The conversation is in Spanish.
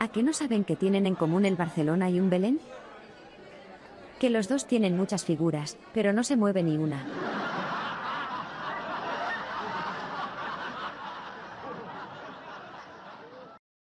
¿A qué no saben que tienen en común el Barcelona y un Belén? Que los dos tienen muchas figuras, pero no se mueve ni una.